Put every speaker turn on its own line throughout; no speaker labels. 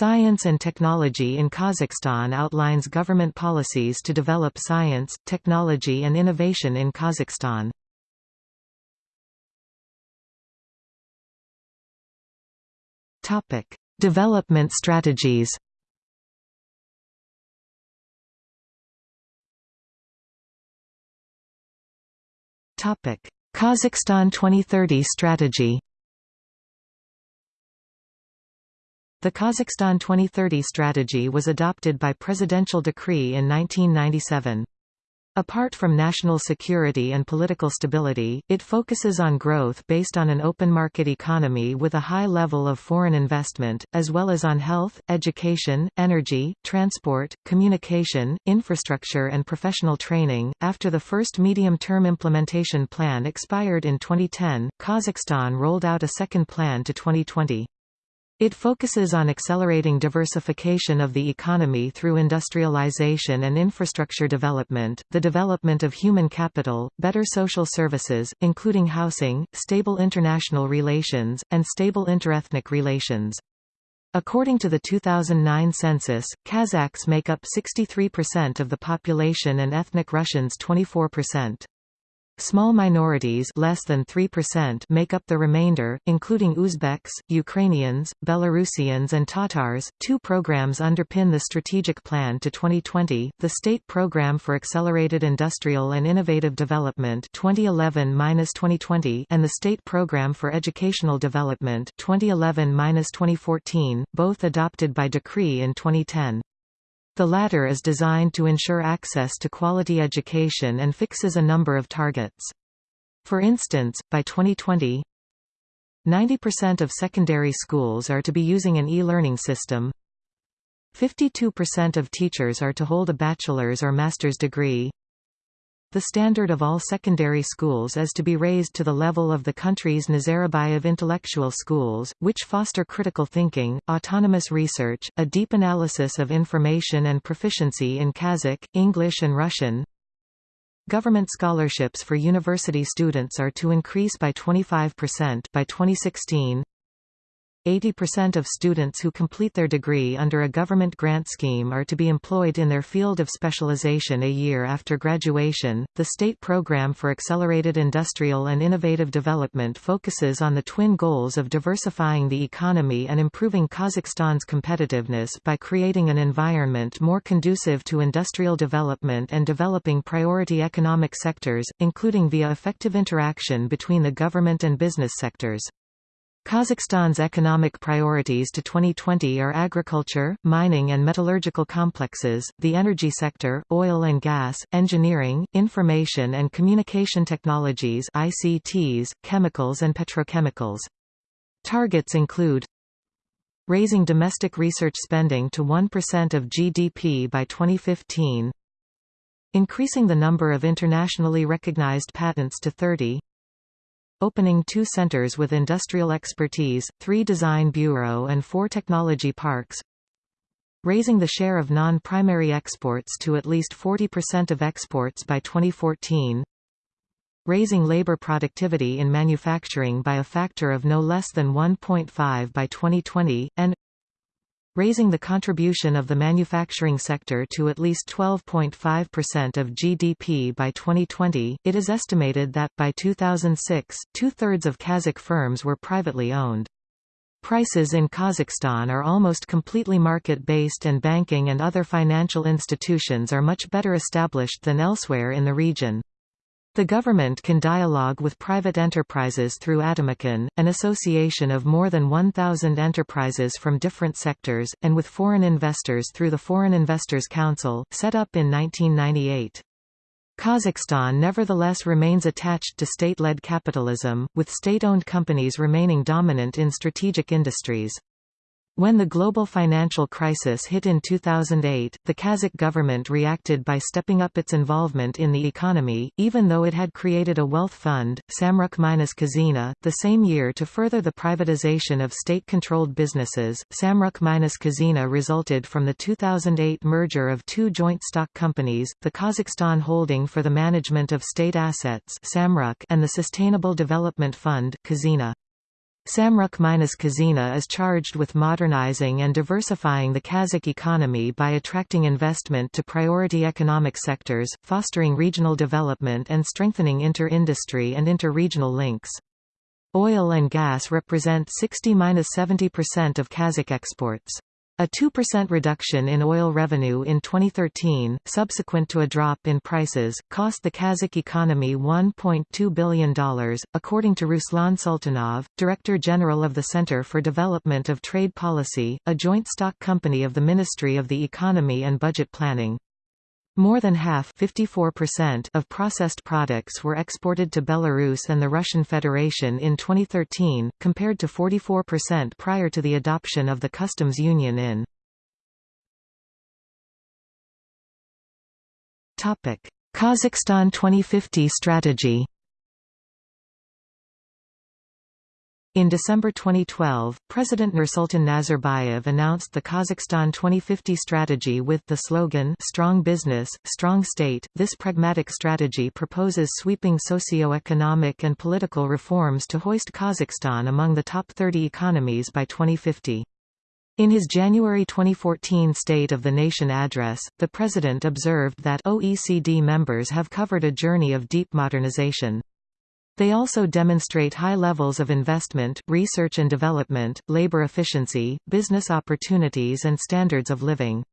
Science and Technology in Kazakhstan outlines government policies to develop science, technology and innovation in Kazakhstan. Development strategies Kazakhstan 2030 strategy The Kazakhstan 2030 strategy was adopted by presidential decree in 1997. Apart from national security and political stability, it focuses on growth based on an open market economy with a high level of foreign investment, as well as on health, education, energy, transport, communication, infrastructure, and professional training. After the first medium term implementation plan expired in 2010, Kazakhstan rolled out a second plan to 2020. It focuses on accelerating diversification of the economy through industrialization and infrastructure development, the development of human capital, better social services, including housing, stable international relations, and stable interethnic relations. According to the 2009 census, Kazakhs make up 63% of the population and ethnic Russians 24%. Small minorities less than 3% make up the remainder, including Uzbeks, Ukrainians, Belarusians and Tatars. Two programs underpin the strategic plan to 2020, the State Program for Accelerated Industrial and Innovative Development 2011-2020 and the State Program for Educational Development 2011-2014, both adopted by decree in 2010. The latter is designed to ensure access to quality education and fixes a number of targets. For instance, by 2020, 90% of secondary schools are to be using an e-learning system 52% of teachers are to hold a bachelor's or master's degree the standard of all secondary schools is to be raised to the level of the country's Nazarbayev intellectual schools, which foster critical thinking, autonomous research, a deep analysis of information and proficiency in Kazakh, English and Russian. Government scholarships for university students are to increase by 25% by 2016. 80% of students who complete their degree under a government grant scheme are to be employed in their field of specialization a year after graduation. The State Program for Accelerated Industrial and Innovative Development focuses on the twin goals of diversifying the economy and improving Kazakhstan's competitiveness by creating an environment more conducive to industrial development and developing priority economic sectors, including via effective interaction between the government and business sectors. Kazakhstan's economic priorities to 2020 are agriculture, mining and metallurgical complexes, the energy sector, oil and gas, engineering, information and communication technologies ICTs, chemicals and petrochemicals. Targets include raising domestic research spending to 1% of GDP by 2015 increasing the number of internationally recognized patents to 30 opening two centers with industrial expertise, three design bureau and four technology parks, raising the share of non-primary exports to at least 40% of exports by 2014, raising labor productivity in manufacturing by a factor of no less than 1.5 by 2020, and raising the contribution of the manufacturing sector to at least 12.5% of GDP by 2020. It is estimated that, by 2006, two-thirds of Kazakh firms were privately owned. Prices in Kazakhstan are almost completely market-based and banking and other financial institutions are much better established than elsewhere in the region. The government can dialogue with private enterprises through Atameken, an association of more than 1,000 enterprises from different sectors, and with foreign investors through the Foreign Investors Council, set up in 1998. Kazakhstan nevertheless remains attached to state-led capitalism, with state-owned companies remaining dominant in strategic industries. When the global financial crisis hit in 2008, the Kazakh government reacted by stepping up its involvement in the economy, even though it had created a wealth fund, Samruk-Kazyna, the same year to further the privatization of state-controlled businesses. Samruk-Kazyna resulted from the 2008 merger of two joint stock companies, the Kazakhstan Holding for the Management of State Assets and the Sustainable Development Fund Kazyna. Samruk-Kazyna is charged with modernizing and diversifying the Kazakh economy by attracting investment to priority economic sectors, fostering regional development and strengthening inter-industry and inter-regional links. Oil and gas represent 60–70% of Kazakh exports. A 2% reduction in oil revenue in 2013, subsequent to a drop in prices, cost the Kazakh economy $1.2 billion, according to Ruslan Sultanov, Director General of the Center for Development of Trade Policy, a joint stock company of the Ministry of the Economy and Budget Planning. More than half of processed products were exported to Belarus and the Russian Federation in 2013, compared to 44% prior to the adoption of the customs union in. Kazakhstan 2050 strategy In December 2012, President Nursultan Nazarbayev announced the Kazakhstan 2050 strategy with the slogan Strong Business, Strong State. This pragmatic strategy proposes sweeping socio-economic and political reforms to hoist Kazakhstan among the top 30 economies by 2050. In his January 2014 State of the Nation address, the President observed that OECD members have covered a journey of deep modernization. They also demonstrate high levels of investment, research and development, labor efficiency, business opportunities and standards of living.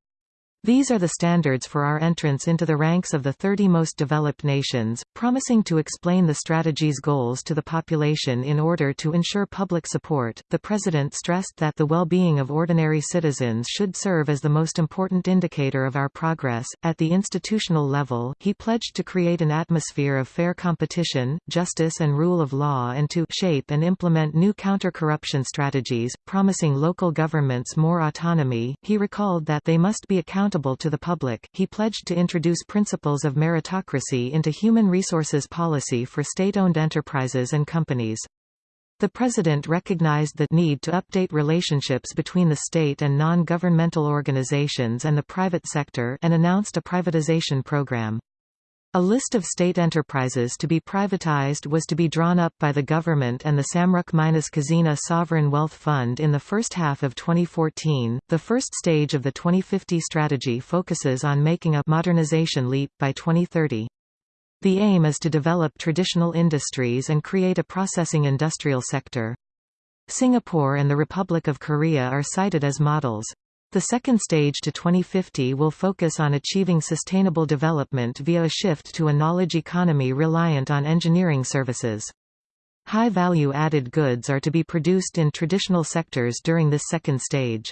These are the standards for our entrance into the ranks of the 30 most developed nations, promising to explain the strategy's goals to the population in order to ensure public support. The President stressed that the well being of ordinary citizens should serve as the most important indicator of our progress. At the institutional level, he pledged to create an atmosphere of fair competition, justice, and rule of law and to shape and implement new counter corruption strategies, promising local governments more autonomy. He recalled that they must be accountable to the public. He pledged to introduce principles of meritocracy into human resources policy for state-owned enterprises and companies. The President recognized the need to update relationships between the state and non-governmental organizations and the private sector and announced a privatization program. A list of state enterprises to be privatized was to be drawn up by the government and the Samruk-Kazyna Sovereign Wealth Fund in the first half of 2014. The first stage of the 2050 strategy focuses on making a modernization leap by 2030. The aim is to develop traditional industries and create a processing industrial sector. Singapore and the Republic of Korea are cited as models. The second stage to 2050 will focus on achieving sustainable development via a shift to a knowledge economy reliant on engineering services. High value added goods are to be produced in traditional sectors during this second stage.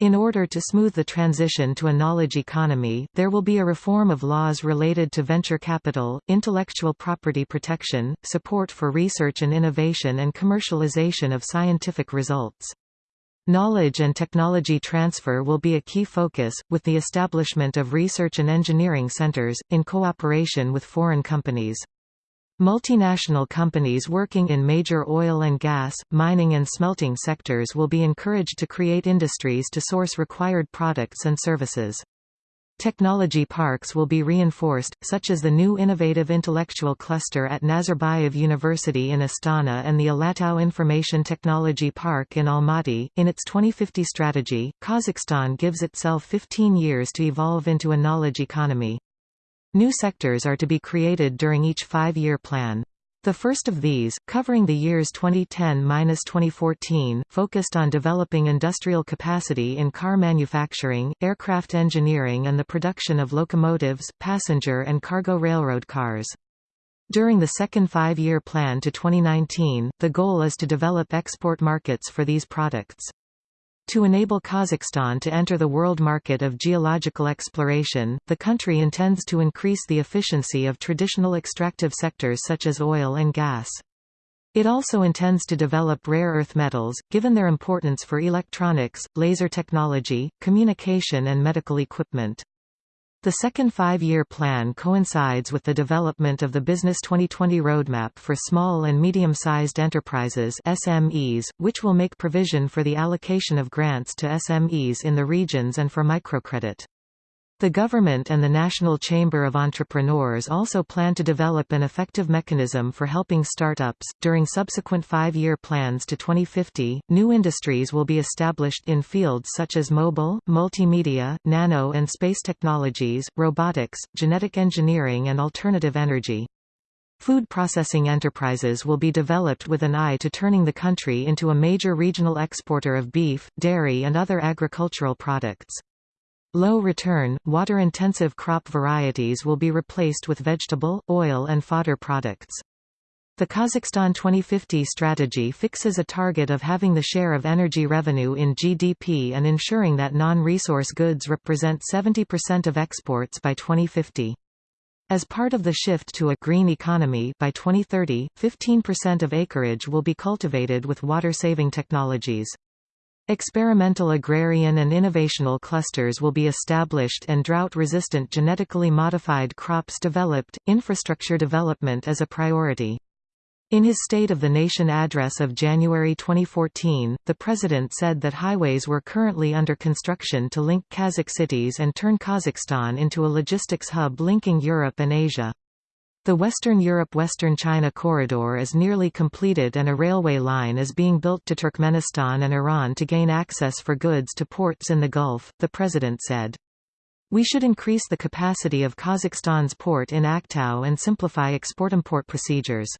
In order to smooth the transition to a knowledge economy, there will be a reform of laws related to venture capital, intellectual property protection, support for research and innovation and commercialization of scientific results. Knowledge and technology transfer will be a key focus, with the establishment of research and engineering centers, in cooperation with foreign companies. Multinational companies working in major oil and gas, mining and smelting sectors will be encouraged to create industries to source required products and services. Technology parks will be reinforced, such as the new innovative intellectual cluster at Nazarbayev University in Astana and the Alatau Information Technology Park in Almaty. In its 2050 strategy, Kazakhstan gives itself 15 years to evolve into a knowledge economy. New sectors are to be created during each five-year plan. The first of these, covering the years 2010–2014, focused on developing industrial capacity in car manufacturing, aircraft engineering and the production of locomotives, passenger and cargo railroad cars. During the second five-year plan to 2019, the goal is to develop export markets for these products. To enable Kazakhstan to enter the world market of geological exploration, the country intends to increase the efficiency of traditional extractive sectors such as oil and gas. It also intends to develop rare earth metals, given their importance for electronics, laser technology, communication and medical equipment. The second five-year plan coincides with the development of the Business 2020 Roadmap for Small and Medium-Sized Enterprises SMEs, which will make provision for the allocation of grants to SMEs in the regions and for microcredit. The government and the National Chamber of Entrepreneurs also plan to develop an effective mechanism for helping startups. During subsequent five year plans to 2050, new industries will be established in fields such as mobile, multimedia, nano and space technologies, robotics, genetic engineering, and alternative energy. Food processing enterprises will be developed with an eye to turning the country into a major regional exporter of beef, dairy, and other agricultural products. Low-return, water-intensive crop varieties will be replaced with vegetable, oil and fodder products. The Kazakhstan 2050 strategy fixes a target of having the share of energy revenue in GDP and ensuring that non-resource goods represent 70% of exports by 2050. As part of the shift to a green economy by 2030, 15% of acreage will be cultivated with water-saving technologies. Experimental agrarian and innovational clusters will be established and drought-resistant genetically modified crops developed. Infrastructure development is a priority. In his State of the Nation address of January 2014, the President said that highways were currently under construction to link Kazakh cities and turn Kazakhstan into a logistics hub linking Europe and Asia. The Western Europe–Western China corridor is nearly completed and a railway line is being built to Turkmenistan and Iran to gain access for goods to ports in the Gulf, the president said. We should increase the capacity of Kazakhstan's port in Aktau and simplify export-import procedures.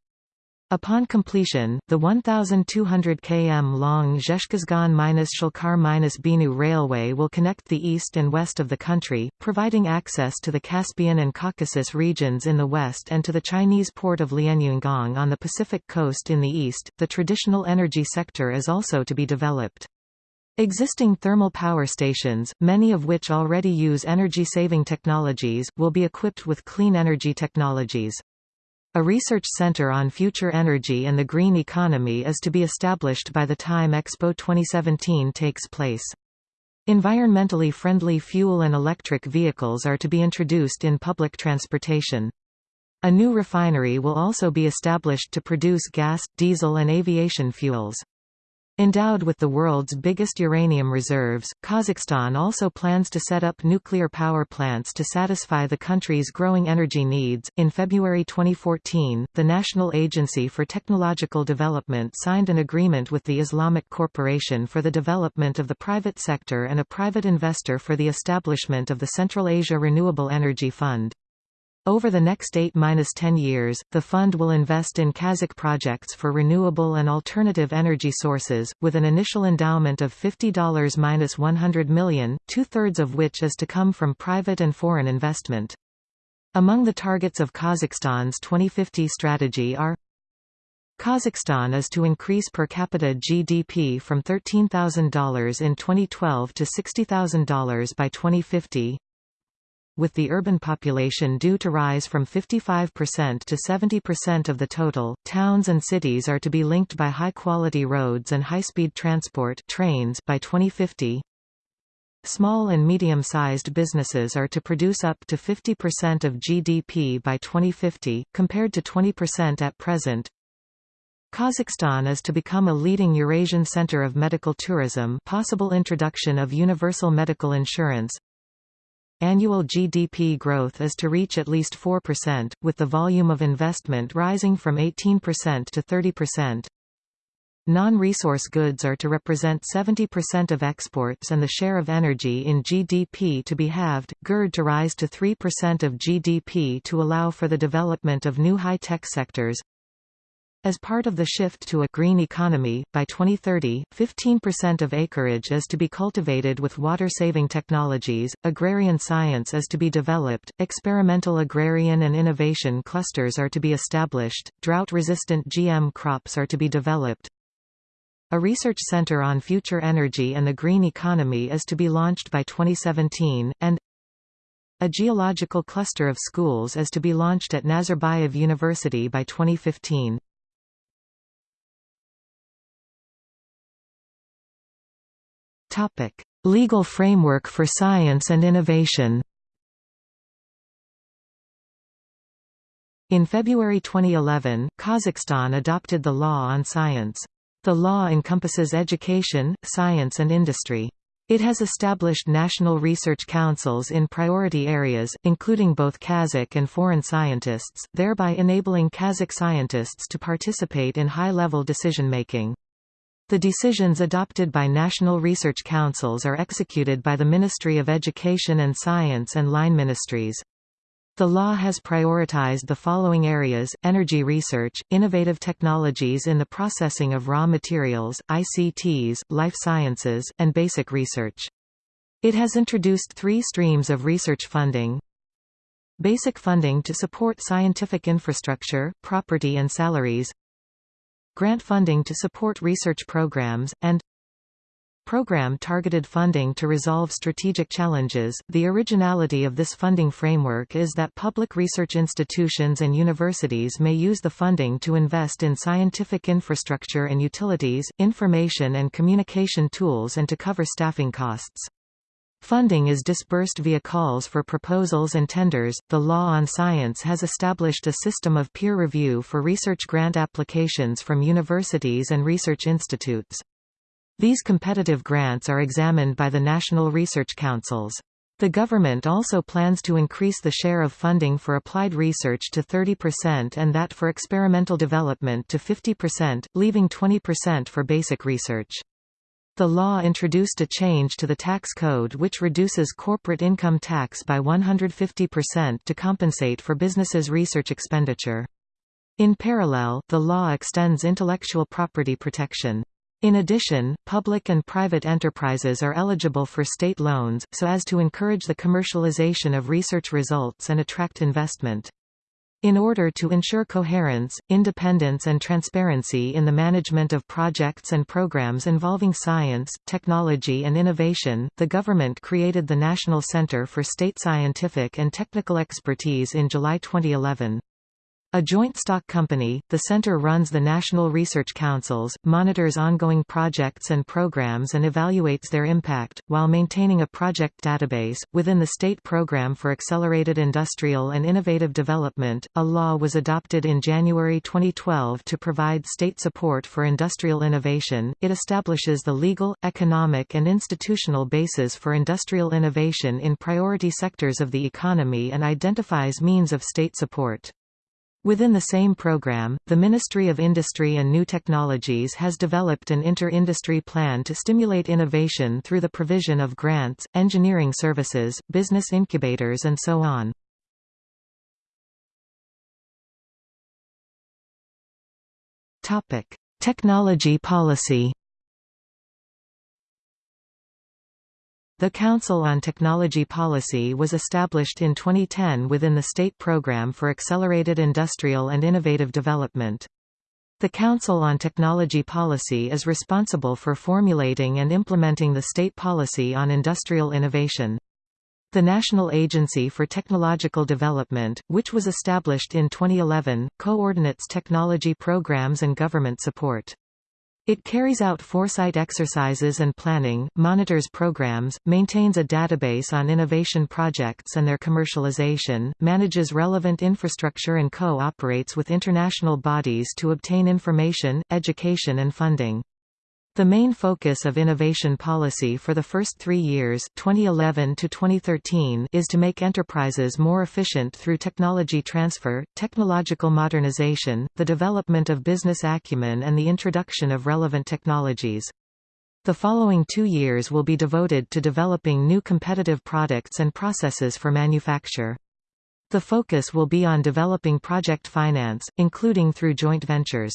Upon completion, the 1,200 km long Zhezkazgan-Shalkar-Beineu railway will connect the east and west of the country, providing access to the Caspian and Caucasus regions in the west and to the Chinese port of Lianyungang on the Pacific coast in the east. The traditional energy sector is also to be developed. Existing thermal power stations, many of which already use energy-saving technologies, will be equipped with clean energy technologies. A research center on future energy and the green economy is to be established by the time Expo 2017 takes place. Environmentally friendly fuel and electric vehicles are to be introduced in public transportation. A new refinery will also be established to produce gas, diesel and aviation fuels. Endowed with the world's biggest uranium reserves, Kazakhstan also plans to set up nuclear power plants to satisfy the country's growing energy needs. In February 2014, the National Agency for Technological Development signed an agreement with the Islamic Corporation for the development of the private sector and a private investor for the establishment of the Central Asia Renewable Energy Fund. Over the next 8–10 years, the fund will invest in Kazakh projects for renewable and alternative energy sources, with an initial endowment of $50–100 million, two-thirds of which is to come from private and foreign investment. Among the targets of Kazakhstan's 2050 strategy are Kazakhstan is to increase per capita GDP from $13,000 in 2012 to $60,000 by 2050 with the urban population due to rise from 55% to 70% of the total, towns and cities are to be linked by high-quality roads and high-speed transport trains by 2050. Small and medium-sized businesses are to produce up to 50% of GDP by 2050, compared to 20% at present. Kazakhstan is to become a leading Eurasian center of medical tourism possible introduction of universal medical insurance Annual GDP growth is to reach at least 4%, with the volume of investment rising from 18% to 30%. Non-resource goods are to represent 70% of exports and the share of energy in GDP to be halved, GERD to rise to 3% of GDP to allow for the development of new high-tech sectors, as part of the shift to a green economy, by 2030, 15% of acreage is to be cultivated with water-saving technologies, agrarian science is to be developed, experimental agrarian and innovation clusters are to be established, drought-resistant GM crops are to be developed. A research center on future energy and the green economy is to be launched by 2017, and a geological cluster of schools is to be launched at Nazarbayev University by 2015. Topic: Legal framework for science and innovation. In February 2011, Kazakhstan adopted the Law on Science. The law encompasses education, science and industry. It has established national research councils in priority areas, including both Kazakh and foreign scientists, thereby enabling Kazakh scientists to participate in high-level decision-making. The decisions adopted by national research councils are executed by the Ministry of Education and Science and line ministries. The law has prioritized the following areas, energy research, innovative technologies in the processing of raw materials, ICTs, life sciences, and basic research. It has introduced three streams of research funding. Basic funding to support scientific infrastructure, property and salaries. Grant funding to support research programs, and Program targeted funding to resolve strategic challenges. The originality of this funding framework is that public research institutions and universities may use the funding to invest in scientific infrastructure and utilities, information and communication tools and to cover staffing costs. Funding is disbursed via calls for proposals and tenders. The Law on Science has established a system of peer review for research grant applications from universities and research institutes. These competitive grants are examined by the National Research Councils. The government also plans to increase the share of funding for applied research to 30% and that for experimental development to 50%, leaving 20% for basic research. The law introduced a change to the tax code which reduces corporate income tax by 150% to compensate for businesses' research expenditure. In parallel, the law extends intellectual property protection. In addition, public and private enterprises are eligible for state loans, so as to encourage the commercialization of research results and attract investment. In order to ensure coherence, independence and transparency in the management of projects and programs involving science, technology and innovation, the government created the National Center for State Scientific and Technical Expertise in July 2011. A joint stock company, the center runs the National Research Councils, monitors ongoing projects and programs and evaluates their impact, while maintaining a project database. Within the State Program for Accelerated Industrial and Innovative Development, a law was adopted in January 2012 to provide state support for industrial innovation. It establishes the legal, economic, and institutional basis for industrial innovation in priority sectors of the economy and identifies means of state support. Within the same program, the Ministry of Industry and New Technologies has developed an inter-industry plan to stimulate innovation through the provision of grants, engineering services, business incubators and so on. Technology policy The Council on Technology Policy was established in 2010 within the State Programme for Accelerated Industrial and Innovative Development. The Council on Technology Policy is responsible for formulating and implementing the state policy on industrial innovation. The National Agency for Technological Development, which was established in 2011, coordinates technology programs and government support. It carries out foresight exercises and planning, monitors programs, maintains a database on innovation projects and their commercialization, manages relevant infrastructure and co-operates with international bodies to obtain information, education and funding. The main focus of innovation policy for the first three years 2011 to 2013 is to make enterprises more efficient through technology transfer, technological modernization, the development of business acumen and the introduction of relevant technologies. The following two years will be devoted to developing new competitive products and processes for manufacture. The focus will be on developing project finance, including through joint ventures.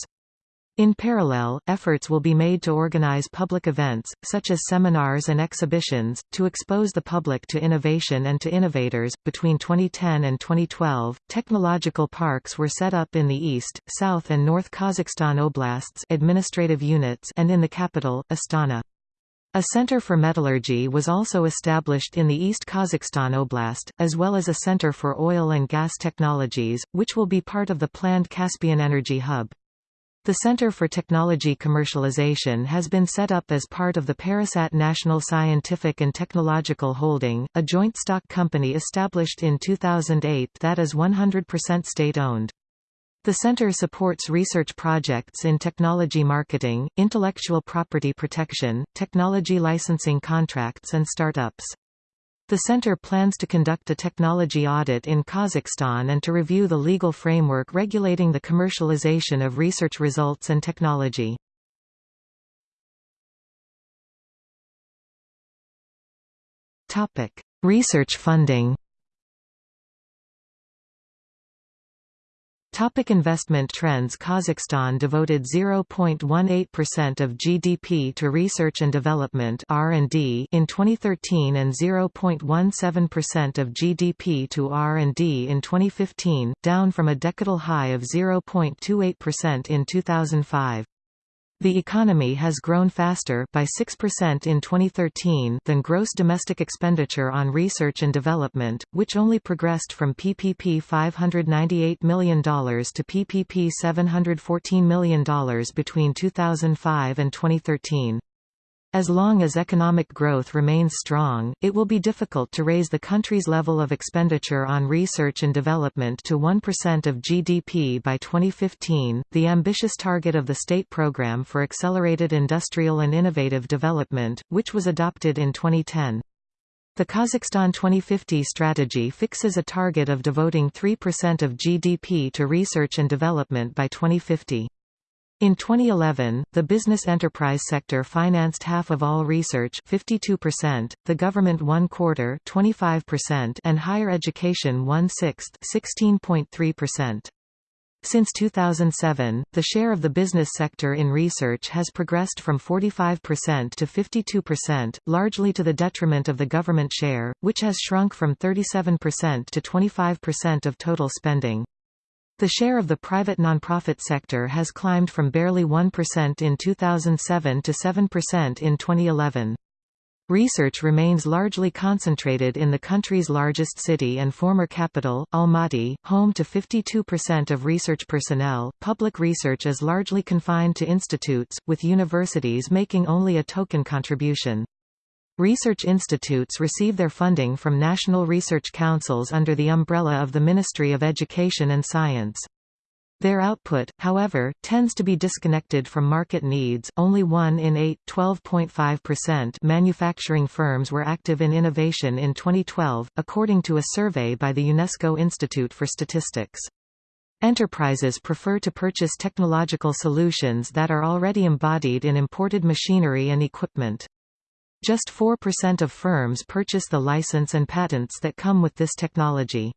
In parallel, efforts will be made to organize public events, such as seminars and exhibitions, to expose the public to innovation and to innovators. Between 2010 and 2012, technological parks were set up in the East, South, and North Kazakhstan oblasts administrative units and in the capital, Astana. A center for metallurgy was also established in the East Kazakhstan Oblast, as well as a center for oil and gas technologies, which will be part of the planned Caspian Energy Hub. The Center for Technology Commercialization has been set up as part of the Parasat National Scientific and Technological Holding, a joint stock company established in 2008 that is 100% state-owned. The center supports research projects in technology marketing, intellectual property protection, technology licensing contracts and startups. The center plans to conduct a technology audit in Kazakhstan and to review the legal framework regulating the commercialization of research results and technology. Research funding Topic investment trends Kazakhstan devoted 0.18% of GDP to research and development R&D in 2013 and 0.17% of GDP to R&D in 2015, down from a decadal high of 0.28% in 2005. The economy has grown faster by 6% in 2013 than gross domestic expenditure on research and development, which only progressed from PPP $598 million to PPP $714 million between 2005 and 2013. As long as economic growth remains strong, it will be difficult to raise the country's level of expenditure on research and development to 1% of GDP by 2015, the ambitious target of the State Program for Accelerated Industrial and Innovative Development, which was adopted in 2010. The Kazakhstan 2050 strategy fixes a target of devoting 3% of GDP to research and development by 2050. In 2011, the business enterprise sector financed half of all research 52%, the government one quarter 25%, and higher education one sixth 16.3%. Since 2007, the share of the business sector in research has progressed from 45% to 52%, largely to the detriment of the government share, which has shrunk from 37% to 25% of total spending. The share of the private nonprofit sector has climbed from barely 1% in 2007 to 7% in 2011. Research remains largely concentrated in the country's largest city and former capital, Almaty, home to 52% of research personnel. Public research is largely confined to institutes, with universities making only a token contribution. Research institutes receive their funding from national research councils under the umbrella of the Ministry of Education and Science. Their output, however, tends to be disconnected from market needs. Only 1 in 8, 12.5% manufacturing firms were active in innovation in 2012, according to a survey by the UNESCO Institute for Statistics. Enterprises prefer to purchase technological solutions that are already embodied in imported machinery and equipment. Just 4% of firms purchase the license and patents that come with this technology.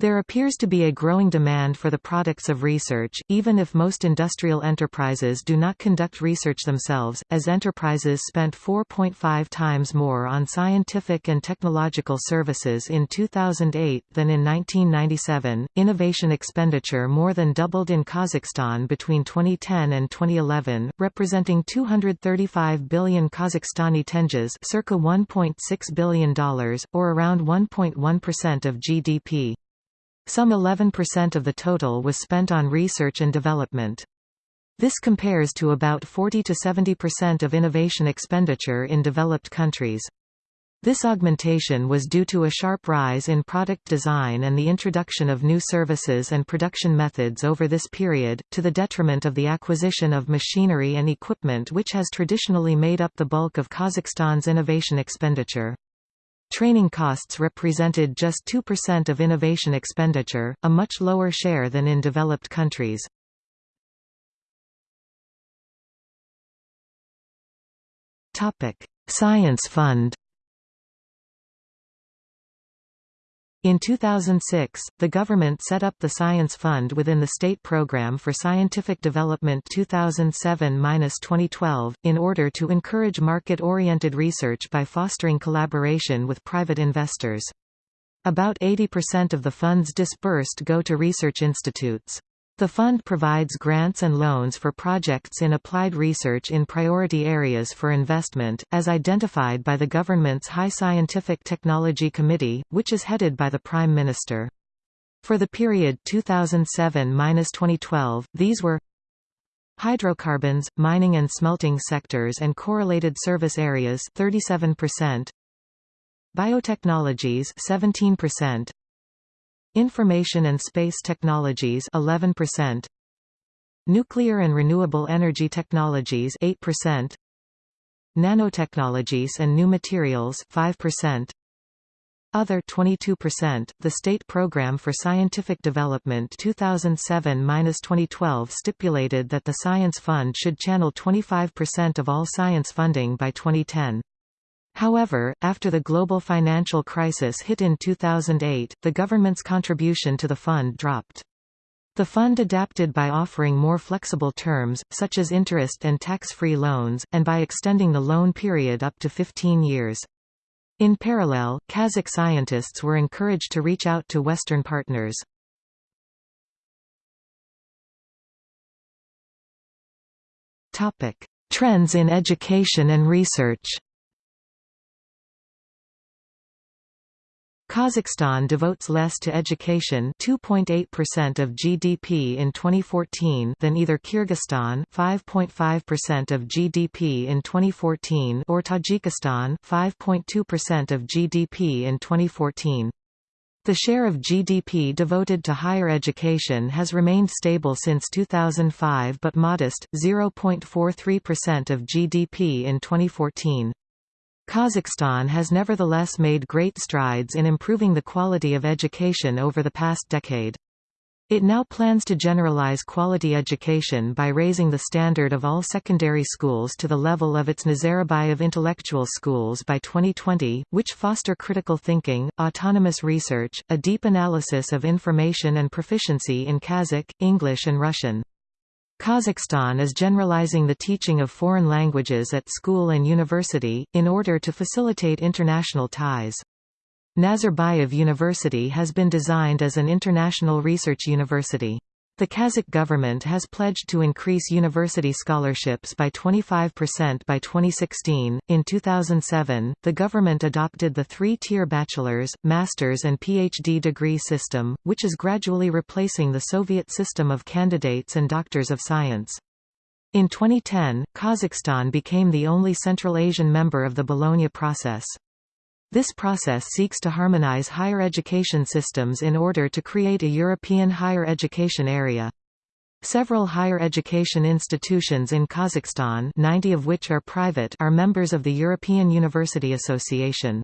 There appears to be a growing demand for the products of research, even if most industrial enterprises do not conduct research themselves, as enterprises spent 4.5 times more on scientific and technological services in 2008 than in 1997. Innovation expenditure more than doubled in Kazakhstan between 2010 and 2011, representing 235 billion Kazakhstani tenges, circa $1.6 billion, or around 1.1% of GDP. Some 11% of the total was spent on research and development. This compares to about 40–70% of innovation expenditure in developed countries. This augmentation was due to a sharp rise in product design and the introduction of new services and production methods over this period, to the detriment of the acquisition of machinery and equipment which has traditionally made up the bulk of Kazakhstan's innovation expenditure. Training costs represented just 2% of innovation expenditure, a much lower share than in developed countries. Science Fund In 2006, the government set up the Science Fund within the State Programme for Scientific Development 2007-2012, in order to encourage market-oriented research by fostering collaboration with private investors. About 80% of the funds disbursed go to research institutes. The fund provides grants and loans for projects in applied research in priority areas for investment, as identified by the government's High Scientific Technology Committee, which is headed by the Prime Minister. For the period 2007–2012, these were hydrocarbons, mining and smelting sectors and correlated service areas 37%, biotechnologies 17%, Information and space technologies 11%. Nuclear and renewable energy technologies 8%. Nanotechnologies and new materials 5%. Other 22%. The State Program for Scientific Development 2007-2012 stipulated that the Science Fund should channel 25% of all science funding by 2010. However, after the global financial crisis hit in 2008, the government's contribution to the fund dropped. The fund adapted by offering more flexible terms, such as interest and tax-free loans, and by extending the loan period up to 15 years. In parallel, Kazakh scientists were encouraged to reach out to Western partners. Trends in education and research Kazakhstan devotes less to education 2.8% of GDP in 2014 than either Kyrgyzstan 5.5% of GDP in 2014 or Tajikistan 5.2% of GDP in 2014. The share of GDP devoted to higher education has remained stable since 2005 but modest, 0.43% of GDP in 2014. Kazakhstan has nevertheless made great strides in improving the quality of education over the past decade. It now plans to generalize quality education by raising the standard of all secondary schools to the level of its Nazarbayev intellectual schools by 2020, which foster critical thinking, autonomous research, a deep analysis of information and proficiency in Kazakh, English and Russian. Kazakhstan is generalizing the teaching of foreign languages at school and university, in order to facilitate international ties. Nazarbayev University has been designed as an international research university. The Kazakh government has pledged to increase university scholarships by 25% by 2016. In 2007, the government adopted the three tier bachelor's, master's, and PhD degree system, which is gradually replacing the Soviet system of candidates and doctors of science. In 2010, Kazakhstan became the only Central Asian member of the Bologna process. This process seeks to harmonize higher education systems in order to create a European higher education area. Several higher education institutions in Kazakhstan 90 of which are private are members of the European University Association.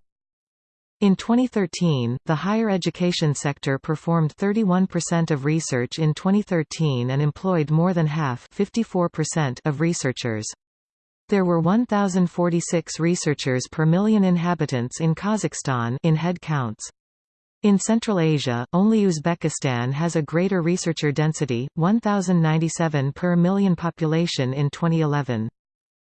In 2013, the higher education sector performed 31% of research in 2013 and employed more than half of researchers. There were 1,046 researchers per million inhabitants in Kazakhstan in head counts. In Central Asia, only Uzbekistan has a greater researcher density, 1,097 per million population in 2011.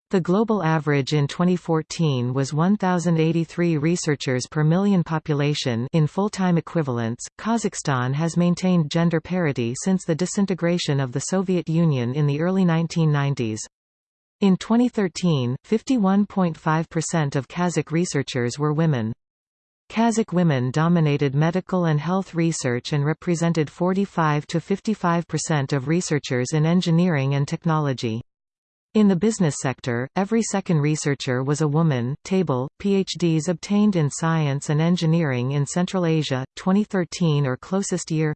The global average in 2014 was 1,083 researchers per million population in full-time equivalents. Kazakhstan has maintained gender parity since the disintegration of the Soviet Union in the early 1990s. In 2013, 51.5% of Kazakh researchers were women. Kazakh women dominated medical and health research and represented 45 to 55% of researchers in engineering and technology. In the business sector, every second researcher was a woman. Table: PhDs obtained in science and engineering in Central Asia 2013 or closest year.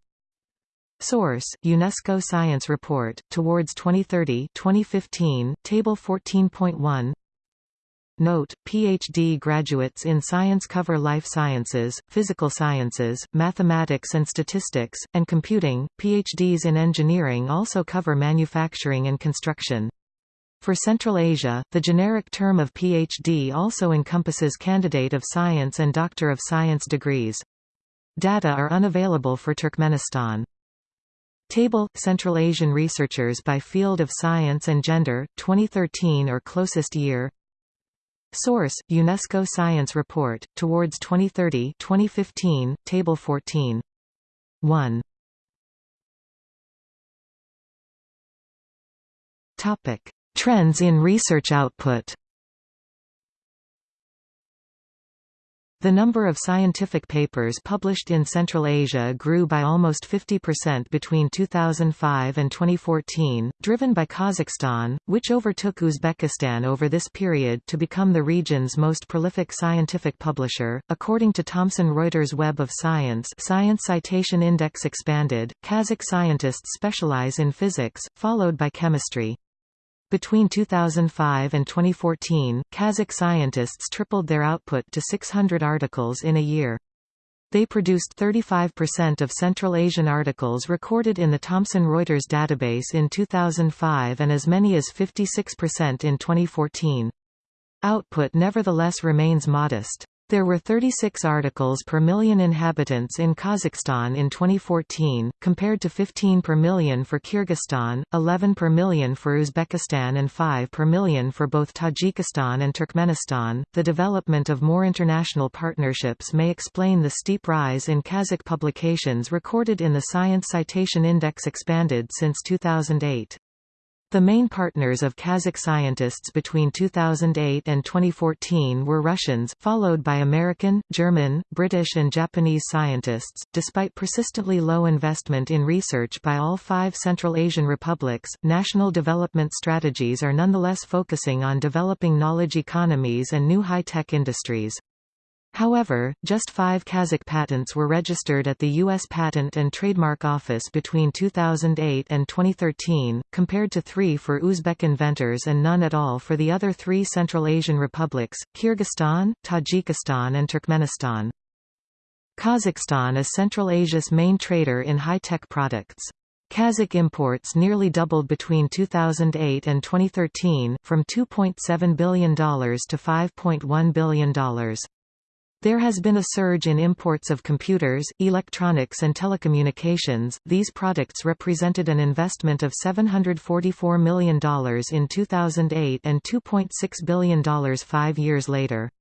Source: UNESCO Science Report Towards 2030, 2015, Table 14.1. Note: PhD graduates in science cover life sciences, physical sciences, mathematics and statistics, and computing. PhDs in engineering also cover manufacturing and construction. For Central Asia, the generic term of PhD also encompasses candidate of science and doctor of science degrees. Data are unavailable for Turkmenistan. Table Central Asian researchers by field of science and gender 2013 or closest year. Source UNESCO Science Report Towards 2030 2015 Table 14 1 Topic. Trends in research output The number of scientific papers published in Central Asia grew by almost 50% between 2005 and 2014, driven by Kazakhstan, which overtook Uzbekistan over this period to become the region's most prolific scientific publisher. According to Thomson Reuters Web of Science, Science Citation Index expanded, Kazakh scientists specialize in physics, followed by chemistry. Between 2005 and 2014, Kazakh scientists tripled their output to 600 articles in a year. They produced 35% of Central Asian articles recorded in the Thomson Reuters database in 2005 and as many as 56% in 2014. Output nevertheless remains modest. There were 36 articles per million inhabitants in Kazakhstan in 2014, compared to 15 per million for Kyrgyzstan, 11 per million for Uzbekistan, and 5 per million for both Tajikistan and Turkmenistan. The development of more international partnerships may explain the steep rise in Kazakh publications recorded in the Science Citation Index expanded since 2008. The main partners of Kazakh scientists between 2008 and 2014 were Russians, followed by American, German, British and Japanese scientists. Despite persistently low investment in research by all five Central Asian republics, national development strategies are nonetheless focusing on developing knowledge economies and new high-tech industries. However, just five Kazakh patents were registered at the U.S. Patent and Trademark Office between 2008 and 2013, compared to three for Uzbek inventors and none at all for the other three Central Asian republics, Kyrgyzstan, Tajikistan and Turkmenistan. Kazakhstan is Central Asia's main trader in high-tech products. Kazakh imports nearly doubled between 2008 and 2013, from $2.7 billion to $5.1 billion. There has been a surge in imports of computers, electronics and telecommunications. These products represented an investment of $744 million in 2008 and $2.6 billion five years later.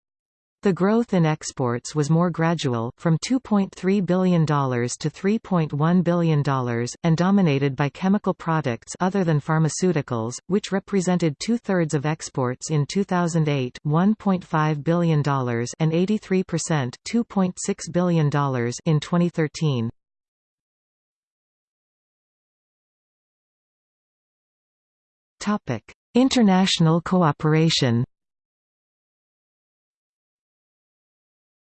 The growth in exports was more gradual, from $2.3 billion to $3.1 billion, and dominated by chemical products other than pharmaceuticals, which represented two-thirds of exports in 2008 $1.5 billion and 83% $2.6 billion in 2013. International cooperation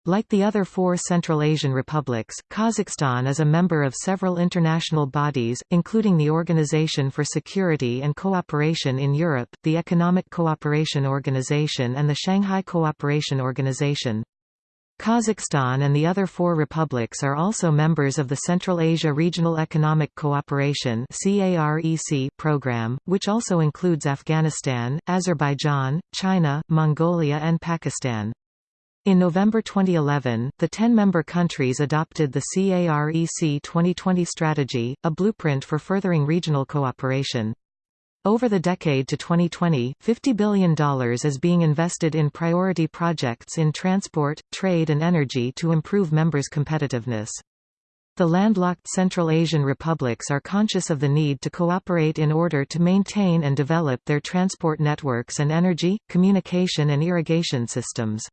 Like the other four Central Asian republics, Kazakhstan is a member of several international bodies, including the Organization for Security and Cooperation in Europe, the Economic Cooperation Organization and the Shanghai Cooperation Organization. Kazakhstan and the other four republics are also members of the Central Asia Regional Economic Cooperation program, which also includes Afghanistan, Azerbaijan, China, Mongolia and Pakistan. In November 2011, the 10-member countries adopted the CAREC 2020 strategy, a blueprint for furthering regional cooperation. Over the decade to 2020, $50 billion is being invested in priority projects in transport, trade and energy to improve members' competitiveness. The landlocked Central Asian republics are conscious of the need to cooperate in order to maintain and develop their transport networks and energy, communication and irrigation systems.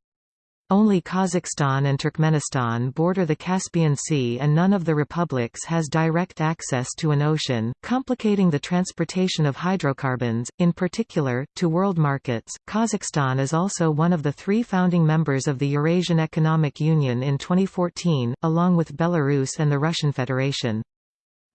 Only Kazakhstan and Turkmenistan border the Caspian Sea and none of the republics has direct access to an ocean, complicating the transportation of hydrocarbons, in particular, to world markets. Kazakhstan is also one of the three founding members of the Eurasian Economic Union in 2014, along with Belarus and the Russian Federation.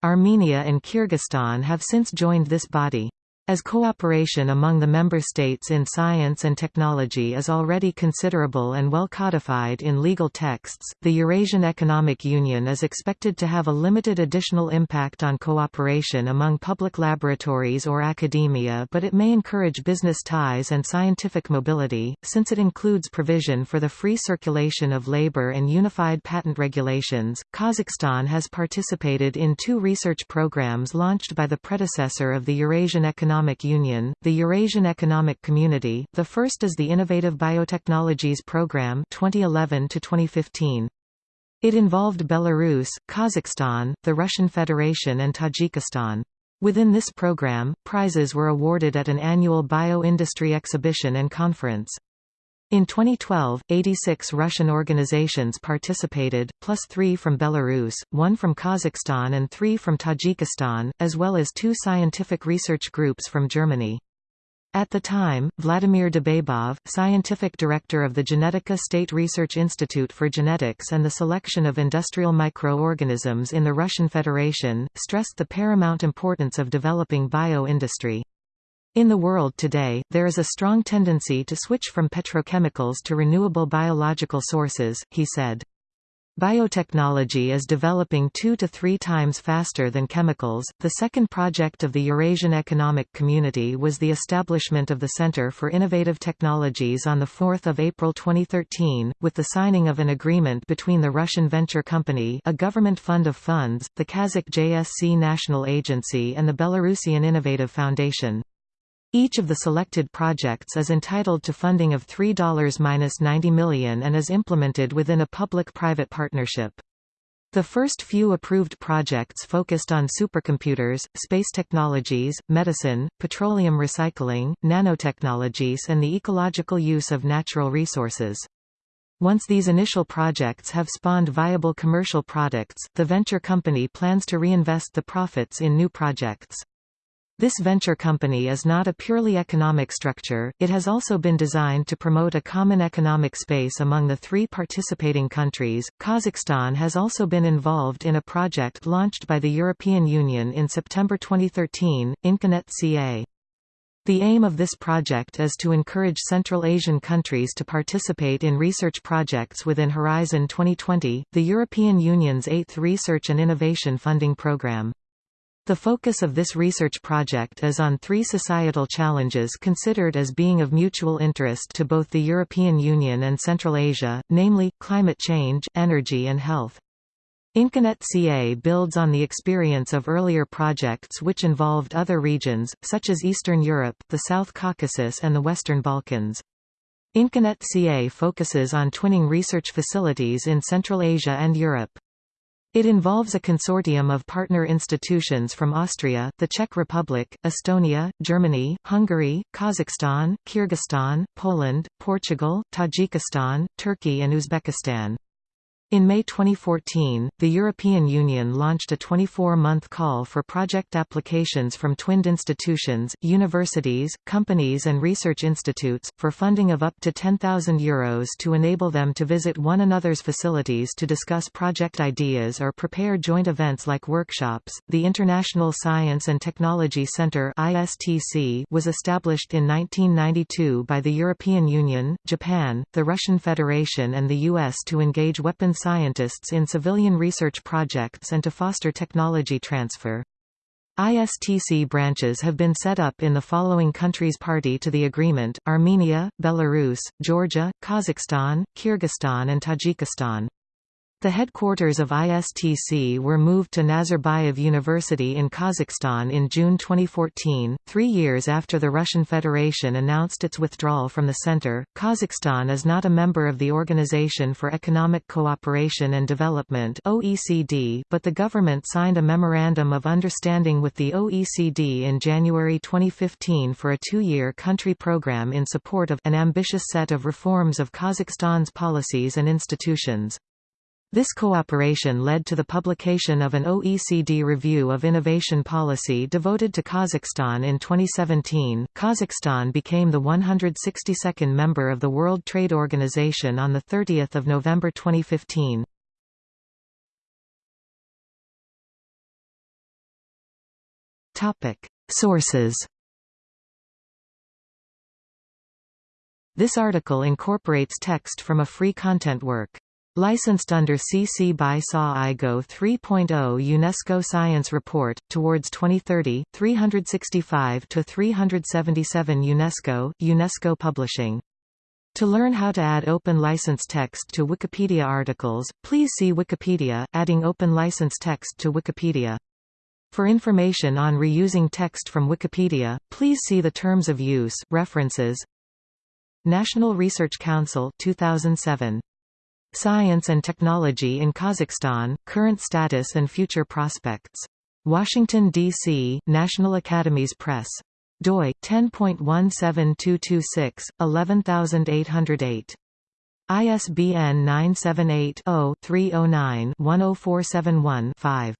Armenia and Kyrgyzstan have since joined this body. As cooperation among the member states in science and technology is already considerable and well codified in legal texts, the Eurasian Economic Union is expected to have a limited additional impact on cooperation among public laboratories or academia but it may encourage business ties and scientific mobility, since it includes provision for the free circulation of labor and unified patent regulations. Kazakhstan has participated in two research programs launched by the predecessor of the Eurasian Economic Economic Union, the Eurasian Economic Community. The first is the Innovative Biotechnologies Program 2011 to 2015. It involved Belarus, Kazakhstan, the Russian Federation and Tajikistan. Within this program, prizes were awarded at an annual bio-industry exhibition and conference. In 2012, 86 Russian organizations participated, plus three from Belarus, one from Kazakhstan and three from Tajikistan, as well as two scientific research groups from Germany. At the time, Vladimir Debabov, scientific director of the Genetika State Research Institute for Genetics and the Selection of Industrial Microorganisms in the Russian Federation, stressed the paramount importance of developing bio-industry. In the world today, there is a strong tendency to switch from petrochemicals to renewable biological sources, he said. Biotechnology is developing two to three times faster than chemicals. The second project of the Eurasian Economic Community was the establishment of the Center for Innovative Technologies on 4 April 2013, with the signing of an agreement between the Russian Venture Company a government fund of funds, the Kazakh JSC National Agency and the Belarusian Innovative Foundation. Each of the selected projects is entitled to funding of $3-90 million and is implemented within a public-private partnership. The first few approved projects focused on supercomputers, space technologies, medicine, petroleum recycling, nanotechnologies and the ecological use of natural resources. Once these initial projects have spawned viable commercial products, the venture company plans to reinvest the profits in new projects. This venture company is not a purely economic structure, it has also been designed to promote a common economic space among the three participating countries. Kazakhstan has also been involved in a project launched by the European Union in September 2013, Inconet CA. The aim of this project is to encourage Central Asian countries to participate in research projects within Horizon 2020, the European Union's eighth research and innovation funding programme. The focus of this research project is on three societal challenges considered as being of mutual interest to both the European Union and Central Asia, namely, climate change, energy and health. Inconet CA builds on the experience of earlier projects which involved other regions, such as Eastern Europe, the South Caucasus and the Western Balkans. Inconet CA focuses on twinning research facilities in Central Asia and Europe. It involves a consortium of partner institutions from Austria, the Czech Republic, Estonia, Germany, Hungary, Kazakhstan, Kyrgyzstan, Poland, Portugal, Tajikistan, Turkey and Uzbekistan. In May 2014, the European Union launched a 24-month call for project applications from twinned institutions, universities, companies and research institutes, for funding of up to €10,000 Euros to enable them to visit one another's facilities to discuss project ideas or prepare joint events like workshops. The International Science and Technology Centre (ISTC) was established in 1992 by the European Union, Japan, the Russian Federation and the US to engage weapons scientists in civilian research projects and to foster technology transfer. ISTC branches have been set up in the following countries party to the agreement, Armenia, Belarus, Georgia, Kazakhstan, Kyrgyzstan and Tajikistan. The headquarters of ISTC were moved to Nazarbayev University in Kazakhstan in June 2014, three years after the Russian Federation announced its withdrawal from the center. Kazakhstan is not a member of the Organization for Economic Cooperation and Development (OECD), but the government signed a memorandum of understanding with the OECD in January 2015 for a two-year country program in support of an ambitious set of reforms of Kazakhstan's policies and institutions. This cooperation led to the publication of an OECD review of innovation policy devoted to Kazakhstan in 2017. Kazakhstan became the 162nd member of the World Trade Organization on the 30th of November 2015. Topic: Sources. This article incorporates text from a free content work. Licensed under CC by SA IGO 3.0 UNESCO Science Report, Towards 2030, 365–377 UNESCO, UNESCO Publishing. To learn how to add open license text to Wikipedia articles, please see Wikipedia, Adding Open License Text to Wikipedia. For information on reusing text from Wikipedia, please see the Terms of Use references. National Research Council 2007 Science and Technology in Kazakhstan, Current Status and Future Prospects. Washington, D.C., National Academies Press. doi, 10.17226, 11808. ISBN 978 0 309 10471 5.